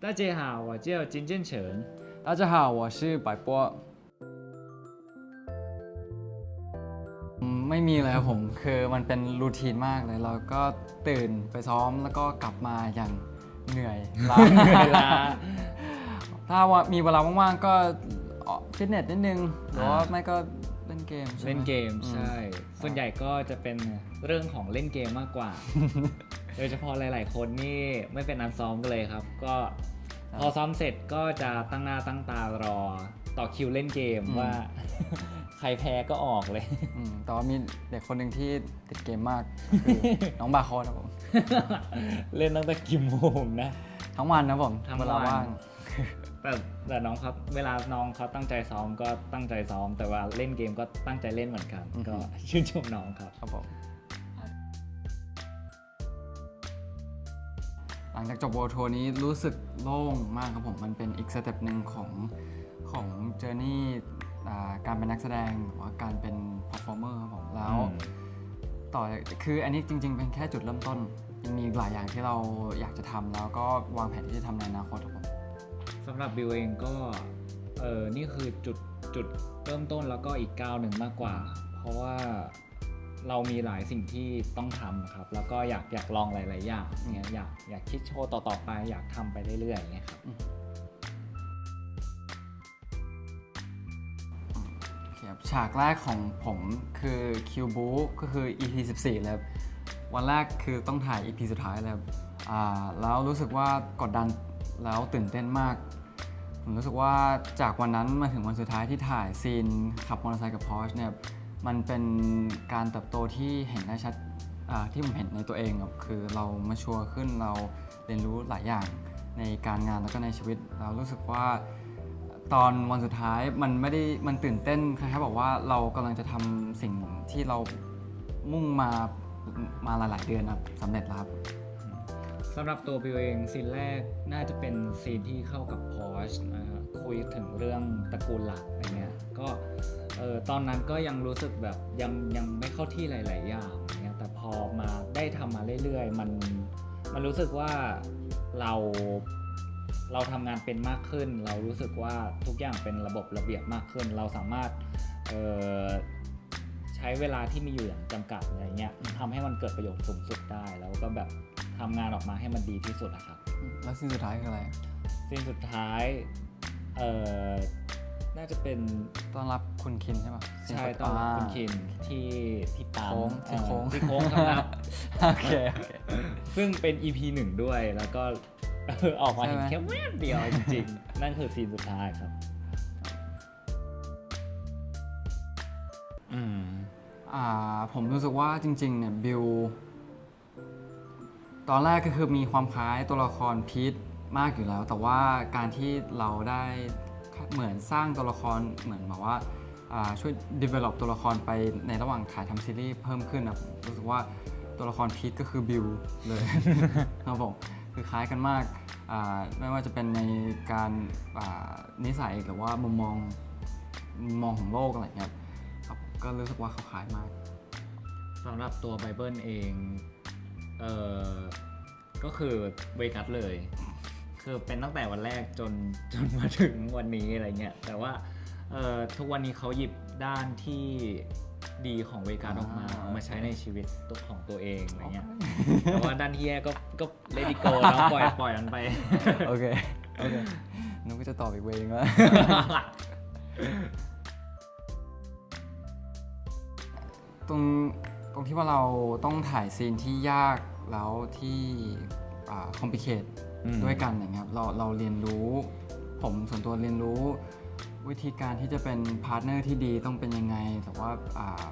大家好，我叫金建成。大家好，我是百波อืมไม่มีเลยครับผม คือมันเป็นรูทีนมากเลย เราก็ตื่นไปซ้อมแล้วก็กลับมาอย่างเหนื่อยล้า เหนื่อยล้า ถ้าว่ามีเวลาว่างๆก็ออกฟิตเนสนิดนึงหรือว่า อ่า ไม่ก็เล่นเกมใช่ไหม เล่นเกม อืม ใช่ ส่วนใหญ่ก็จะเป็นเรื่องของเล่นเกมมาก กว่า โดยเฉพาะหลาย ๆ คนนี่ไม่เป็นนันซ้อมกันเลยครับ ก็พอซ้อมเสร็จก็จะตั้งหน้าตั้งตารอต่อคิวเล่นเกมว่า ใครแพ้ก็ออกเลยอืมแต่ว่ามีเด็กคนหนึ่งที่ติดเกมมากคือน้องบาคอนครับผม เล่นตั้งแต่กี่โมงนะ ทั้งวันนะผมทั้งเวลาวันว่างแต่แต่น้องครับเวลาน้องเขาตั้งใจซ้อมก็ตั้งใจซ้อม แต่ว่าเล่นเกมก็ตั้งใจเล่นเหมือนกัน ก็ชื่นชมน้องครับครับผม หลังจากจบ World Tour นี้รู้สึกโล่งมากครับผม มันเป็นอีก step หนึ่งของของ journey การเป็นนักแสดงหรือว่าการเป็น performer ครับผมแล้วอืมต่อคืออันนี้จริง ๆ เป็นแค่จุดเริ่มต้นยังมีอีกหลายอย่างที่เราอยากจะทำแล้วก็วางแผนที่จะทำในอนาคตครับผมสำหรับบิวเองก็เออนี่คือจุดจุดเริ่มต้นแล้วก็อีกก้าวหนึ่งมากกว่า เพราะว่า เรามีหลายสิ่งที่ต้องทำครับ แล้วก็อยากอยากลองหลาย ๆ อย่างเนี่ยอยากอยากคิดโชว์ต่อ ๆ ไปอยากทำไปเรื่อยๆอย่างเงี้ยครับโอเคครับฉากแรกของผมคือคิวบูก็คือ EP 14เลยครับวันแรกคือต้องถ่าย EP สุดท้ายเลยครับอ่าแล้วรู้สึกว่ากดดันแล้วตื่นเต้นมาก ผมรู้สึกว่าจากวันนั้นมาถึงวันสุดท้ายที่ถ่ายซีนขับมอเตอร์ไซค์กับพอชเนี่ย มันเป็นการเติบโตที่เห็นได้ชัดที่ผมเห็นในตัวเองครับคือเรามาชัวร์ขึ้นเราเรียนรู้หลายอย่างในการงานแล้วก็ในชีวิตเรารู้สึกว่าตอนวันสุดท้ายมันไม่ได้มันตื่นเต้นคล้ายๆบอกว่าเรากำลังจะทำสิ่งที่เรามุ่งมามาหลาย ๆ เดือนครับสำเร็จแล้วครับสำหรับตัวบิวเองซีนแรกน่าจะเป็นซีนที่เข้ากับพอชนะครับคุยถึงเรื่องตระกูลหลักอะไรเงี้ยก็ เออตอนนั้นก็ยังรู้สึกแบบยังยังไม่เข้าที่หลาย ๆ อย่างเงี้ยแต่พอมาได้ทำมาเรื่อย ๆ มันมันรู้สึกว่าเราเราทำงานเป็นมากขึ้น เรารู้สึกว่าทุกอย่างเป็นระบบระเบียบมากขึ้น เราสามารถเอ่อใช้เวลาที่มีอยู่อย่างจำกัดอะไรเงี้ยทำให้มันเกิดประโยชน์สูงสุดได้ แล้วก็แบบทำงานออกมาให้มันดีที่สุดนะครับแล้วซีนสุดท้ายคืออะไร สิ่งสุดท้ายเอ่อน่า จะเป็นต้อนรับคุณคินใช่ปะใช่ตอนรับคุณคินที่ที่ปั๊มโค้งที่โค้งเออที่โค้งครับโอเคโอเคซึ่งเป็น EP หนึ่งด้วยแล้วก็ออกมาเห็นใช่ไหมแค่แวบเดียวจริงๆ นั่นคือซีนสุดท้ายครับอืมอ่าผมรู้สึกว่าจริง ๆ เนี่ยบิวตอนแรกก็คือมีความคล้ายตัวละครพีทมากอยู่แล้ว แต่ว่าการที่เราได้ เหมือนสร้างตัวละครเหมือนแบบว่าอ่าช่วย develop ตัวละครไปในระหว่างถ่ายทำซีรีส์เพิ่มขึ้นนะผมรู้สึกว่าตัวละครพีทก็คือบิวเลยครับผมคือคล้ายกันมากอ่าไม่ว่าจะเป็นในการอ่านิสัยหรือว่ามุมมองมุมมองของโลกอะไรเงี้ยครับก็รู้สึกว่าเขาคล้ายมากสำหรับตัวไบเบิลเองเอ่อก็คือเวกัสเลย คือเป็นตั้งแต่วันแรกจนจนมาถึงวันนี้อะไรเงี้ยแต่ว่าเอ่อทุกวันนี้เขาหยิบด้านที่ดีของเวกัสออกมาอ่าเอามาใช้ในชีวิตตัวของตัวเองอะไรเงี้ยแต่ว่าด้านที่แย่ก็ก็ let it go แล้วปล่อยปล่อยมันไปโอเคโอเคนุกก็จะตอบอีก way นึงว่าตรงตรงที่ว่าเราต้องถ่ายซีนที่ยากแล้วที่ complicate อืม ด้วยกันอย่างเงี้ยครับเราเราเรียนรู้ ผมส่วนตัวเรียนรู้ วิธีการที่จะเป็น partner ที่ดีต้องเป็นยังไง แต่ว่าอ่า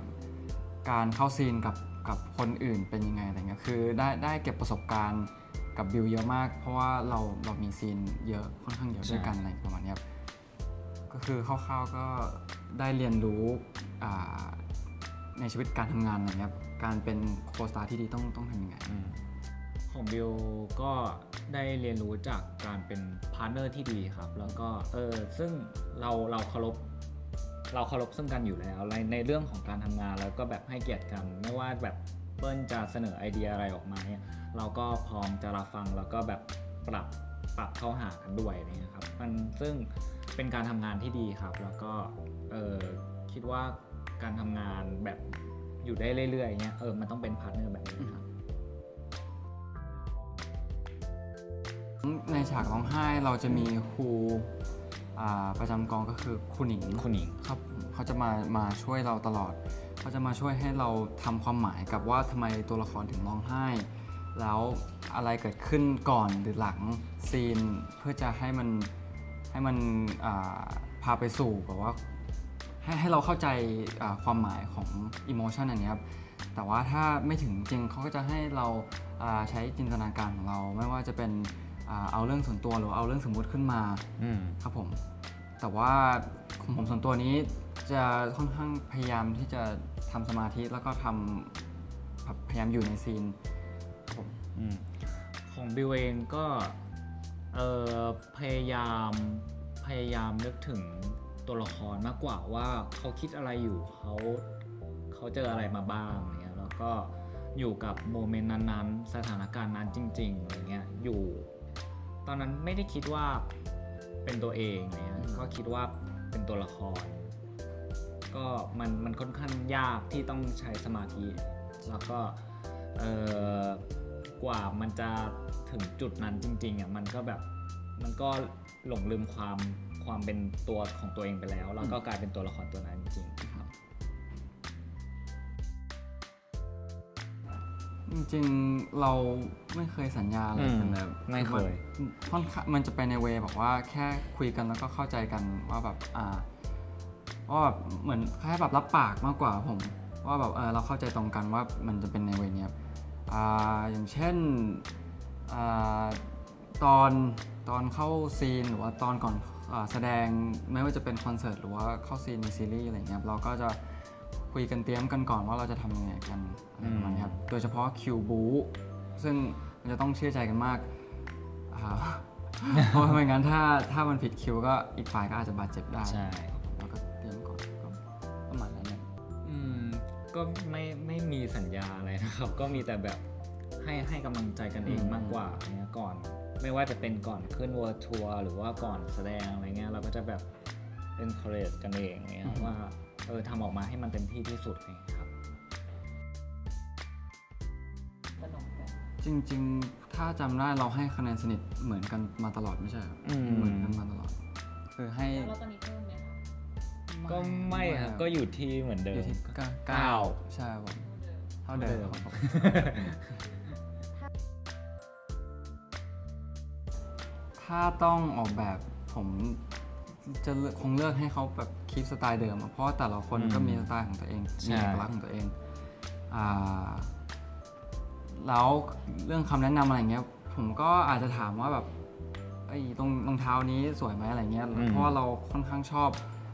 การเข้าซีนกับกับคนอื่นเป็นยังไงอะไรเงี้ยคือได้ได้เก็บประสบการณ์กับบิวเยอะมาก เพราะว่าเราเรามีซีนเยอะค่อนข้างเยอะด้วยกันอะไรประมาณเนี้ยครับก็คือคร่าวๆก็ได้เรียนรู้อ่าในชีวิตการทำงานอะไรเงี้ยครับการเป็น co-star ที่ดีต้องต้องทำยังไงของบิวก็ ได้เรียนรู้จากการเป็น partner ที่ดีครับ แล้วก็เออซึ่งเราเราเคารพเราเคารพซึ่งกันอยู่แล้วในในเรื่องของการทำงานแล้วก็แบบให้เกียรติกัน ไม่ว่าแบบเบิ้ลจะเสนอไอเดียอะไรออกมาเนี่ยเราก็พร้อมจะรับฟังแล้วก็แบบปรับปรับเข้าหากันด้วยนี่ครับมันซึ่งเป็นการทำงานที่ดีครับ แล้วก็เออคิดว่าการทำงานแบบอยู่ได้เรื่อยๆเงี้ยเออมันต้องเป็น partner แบบนี้ครับ ฉากร้องไห้เราจะมีครูอ่าประจำกองก็คือครูหนิงคุณหญิงครับเขาจะมามาช่วยเราตลอดเขาจะมาช่วยให้เราทำความหมายกับว่าทำไมตัวละครถึงร้องไห้ แล้วอะไรเกิดขึ้นก่อนหรือหลังซีนเพื่อจะให้มันให้มันอ่าพาไปสู่แบบว่าให้ให้เราเข้าใจอ่าความหมายของอิโมชันอันเนี้ยครับแต่ว่าถ้าไม่ถึงจริงเขาก็จะให้เราอ่าใช้จินตนาการของเราไม่ว่าจะเป็นอ่า เอาเรื่องส่วนตัวหรือเอาเรื่องสมมุติขึ้นมาอืมครับผม แต่ว่าของผมส่วนตัวนี้จะค่อนข้างพยายามที่จะทำสมาธิแล้วก็ทำแบบพยายามอยู่ในซีนครับผมอืมของบิวเองก็เออพยายามพยายามนึกถึงตัวละครมากกว่าว่าเขาคิดอะไรอยู่เขาเขาเจออะไรมาบ้างเนี่ยแล้วก็อยู่กับโมเมนต์นั้นๆ สถานการณ์นั้นจริงๆอะไรเงี้ยอยู่ ตอนนั้นไม่ได้คิดว่าเป็นตัวเองเนี่ยก็คิดว่าเป็นตัวละคร ก็มันมันค่อนข้างยากที่ต้องใช้สมาธิ แล้วก็เอ่อกว่ามันจะถึงจุดนั้นจริงๆอะมันก็แบบมันก็หลงลืมความความเป็นตัวของตัวเองไปแล้ว แล้วก็กลายเป็นตัวละครตัวนั้นจริง จริงๆเราไม่เคยสัญญาอะไรกันเลยอืมไม่เคยมันค่อนข้างมันจะไปในเวแบบว่าแค่คุยกันแล้วก็เข้าใจกันว่าแบบอ่าว่าแบบเหมือนแค่แบบรับปากมากกว่าผมว่าแบบเออเราเข้าใจตรงกันว่ามันจะเป็นในเวเนี้ยครับอ่าอย่างเช่นอ่าตอนตอนเข้าซีนหรือว่าตอนก่อนอาแสดงไม่ว่าจะเป็นคอนเสิร์ตหรือว่าเข้าซีนในซีรีส์อะไรเงี้ยครับเราก็จะ คุยกันเตรียมกันก่อนว่าเราจะทำยังไงกันอะไรประมาณนี้ครับโดยเฉพาะคิวบูซึ่งมันจะต้องเชื่อใจกันมากอ่าเพราะไม่งั้นถ้าถ้ามันผิดคิวก็อีกฝ่ายก็อาจจะบาดเจ็บได้ใช่ เราก็เตรียมก่อนก็ประมาณนั้นเนี่ย อืมก็ไม่ไม่มีสัญญาอะไรนะครับ ก็มีแต่แบบให้ให้กำลังใจกันเองมากกว่าเนี่ยก่อน ไม่ว่าจะเป็นก่อนขึ้นวอร์ทัวร์หรือว่าก่อนแสดงอะไรเงี้ยเราก็จะแบบ encourage กันเองเนี่ยว่า เออทำออกมาให้มันเต็มที่ที่สุดเองครับ สนุกไหมจริง ๆ ถ้าจำได้เราให้คะแนนสนิทเหมือนกันมาตลอดไม่ใช่เหรออืม เหมือนกันมาตลอด คือให้แล้วเราตอนนี้เพิ่มไหมคะก็ไม่ครับก็อยู่ที่เหมือนเดิอยู่ม ที่เก้าเก้า ใช่ครับผมเท่าเดิมครับผม ถ้าต้องออกแบบผม จะเลือกคงเลือกให้เขาแบบคีปสไตล์เดิมอะเพราะว่าแต่ละคนก็มีสไตล์ของตัวเองใช่มีเอกลักษณ์ของตัวเองอ่าแล้วเรื่องคำแนะนำอะไรเงี้ย ผมก็อาจจะถามว่าแบบไอ้ตรงรองเท้านี้สวยไหมอะไรเงี้ยเพราะว่าเราค่อนข้างชอบ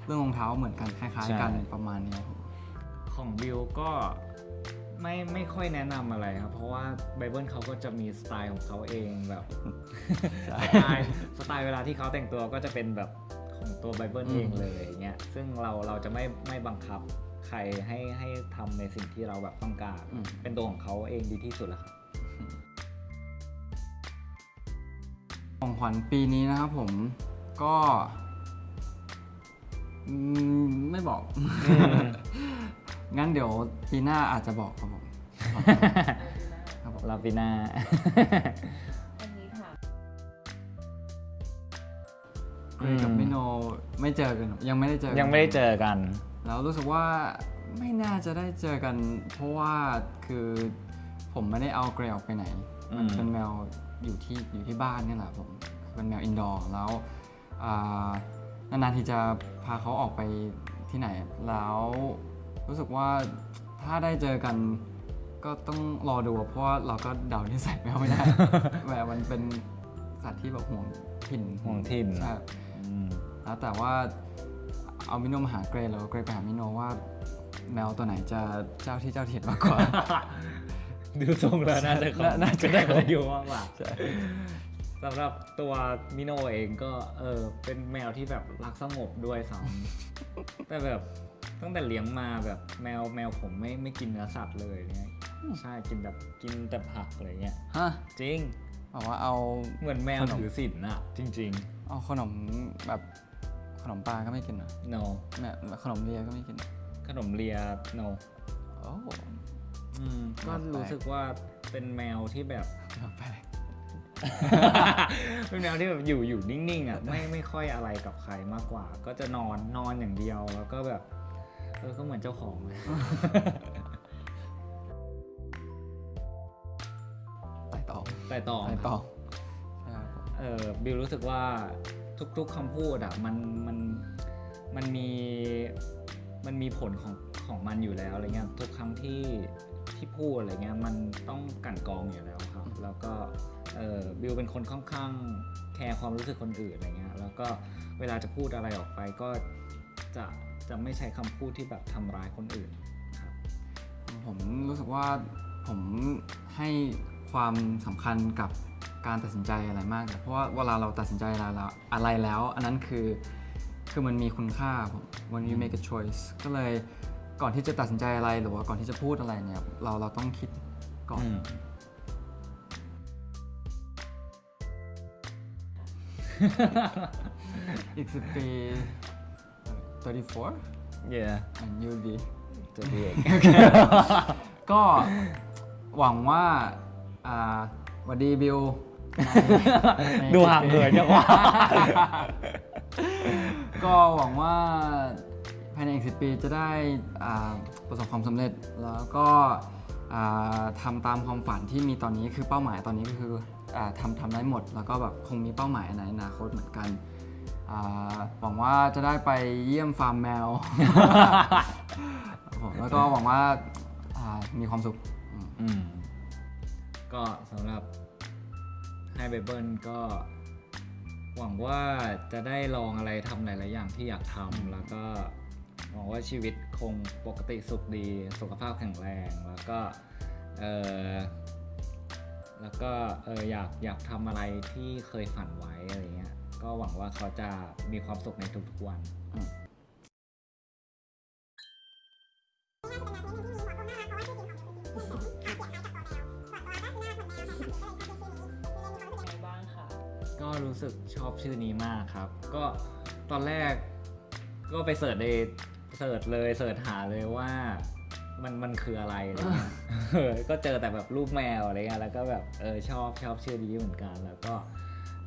เรื่องรองเท้าเหมือนกันคล้ายๆกันประมาณเนี้ยครับ ของบิวก็ไม่ไม่ค่อยแนะนำอะไรครับ เพราะว่าไบเบิลเขาก็จะมีสไตล์ของเขาเองแบบ สไตล์สไตล์เวลาที่เขาแต่งตัวก็จะเป็นแบบ ของตัวไบเบิลอืมเองเลยอย่างเงี้ยซึ่งเราเราจะไม่ไม่บังคับใครให้ให้ทำในสิ่งที่เราแบบต้องการอืมเป็นตัวของเขาเองดีที่สุดแล้วครับของขวัญปีนี้นะครับผมก็อืมไม่บอก งั้นเดี๋ยวปีหน้าอาจจะบอกครับผม ครับผมลาปิน่า เกรย์กับพี่โนไม่เจอกันยังไม่ได้เจอกันยังไม่ได้เจอกัน แล้วรู้สึกว่าไม่น่าจะได้เจอกัน เพราะว่าคือผมไม่ได้เอาเกรย์ออกไปไหนอืมมันเป็นแมวอยู่ที่อยู่ที่บ้านนี่แหละผมเป็นแมว indoor แล้วอ่านานๆทีจะพาเขาออกไปที่ไหน แล้วรู้สึกว่าถ้าได้เจอกันก็ต้องรอดู เพราะว่าเราก็เดานิสัยแมวไม่ได้แมวมันเป็นสัตว์ที่แบบห่วงถิ่นห่วงถิ่นใช่อืม แล้วแต่ว่าเอามิโนมาหาเกรย์แล้วเกรย์ไปหามิโนว่าแมวตัวไหนจะเจ้าที่เจ้าถิ่นมากกว่า ดูทรงแล้วน่าจะของน่าน่าจะได้ของอยู่มากกว่าใช่สำหรับตัวมิโนเองก็เออเป็นแมวที่แบบรักสงบด้วยซ้ำแต่แบบตั้งแต่เลี้ยงมาแบบแมวแมวผมไม่ไม่กินเนื้อสัตว์เลยเนี่ยใช่กินแบบกินแต่ผักอะไรเงี้ยฮะจริงแบบว่าเอาเหมือนแมวขนมถือศีลอะจริง เอาขนมแบบขนมปลาก็ไม่กินนะๆ no แบบขนมเลียก็ไม่กินนะขนมเลีย no โอ้อืมก็แปลกรู้สึกว่าเป็นแมวที่แบบ แปลกเป็นแมวที่แบบอยู่อยู่นิ่งๆอะไม่ไม่ค่อยอะไรกับใครมากกว่า ก็จะนอนนอนอย่างเดียวแล้วก็แบบเออก็เหมือนเจ้าของเลยไต่ตองแต่ต่อไต่ตองใช่ครับผมเออบิวรู้สึกว่าทุกๆคำพูดอะมันมันมันมีมันมีผลของของมันอยู่แล้วอะไรเงี้ยทุกครั้งที่ที่พูดอะไรเงี้ยมันต้องกั่นกรองอยู่แล้วครับ แล้วก็เออบิวเป็นคนค่อนข้างแคร์ความรู้สึกคนอื่นอะไรเงี้ยแล้วก็เวลาจะพูดอะไรออกไปก็จะจะไม่ใช้คำพูดที่แบบทำร้ายคนอื่นครับ ผมรู้สึกว่าผมให้ความสำคัญกับ การตัดสินใจอะไรมากเลยเพราะว่าเวลาเราตัดสินใจอะไรแล้วอะไรแล้ว อันนั้นคือคือมันมีคุณค่าผม when you make a choice ก็เลยก่อนที่จะตัดสินใจอะไรหรือว่าก่อนที่จะพูดอะไรเนี่ยเราเราต้องคิดก่อนอืมอีกสิบปี 34 yeah and you'll be จะดีเองก็หวังว่าอ่าหวัดดีบิว ดูห่างเหินจังวะก็หวังว่าภายในอีกสิปีจะได้อ่าประสบความสำเร็จแล้วก็อ่าทำตามความฝันที่มีตอนนี้คือเป้าหมายตอนนี้ก็คืออาทำทำได้หมด แล้วก็แบบคงมีเป้าหมายในอนาคตเหมือนกันอ่าหวังว่าจะได้ไปเยี่ยมฟาร์มแมวครับผมแล้วก็หวังว่าอ่ามีความสุขอืมอืมก็สำหรับ ไฮไบเบิลก็ หวังว่าจะได้ลองอะไรทำหลาย ๆ อย่างที่อยากทำแล้วก็หวังว่าชีวิตคงปกติสุขดี สุขภาพแข็งแรงแล้วก็เออแล้วก็เอออยากอยากทำอะไรที่เคยฝันไว้อะไรเงี้ยก็หวังว่าเขาจะมีความสุขในทุกๆวัน สึกชอบชื่อนี้มากครับ ก็ตอนแรกก็ไปเสิร์ชในเสิร์ชเลยเสิร์ชหาเลยว่ามันมันคืออะไรอะไรเงี้ยเออก็เจอแต่แบบรูปแมวอะไรเงี้ยแล้วก็แบบเออชอบชอบชื่อนี้เหมือนกันแล้วก็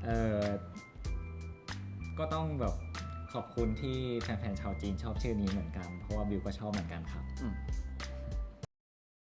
เออก็ต้องแบบขอบคุณที่แฟนๆชาวจีนชอบชื่อนี้เหมือนกัน เพราะว่าบิวก็ชอบเหมือนกันครับอื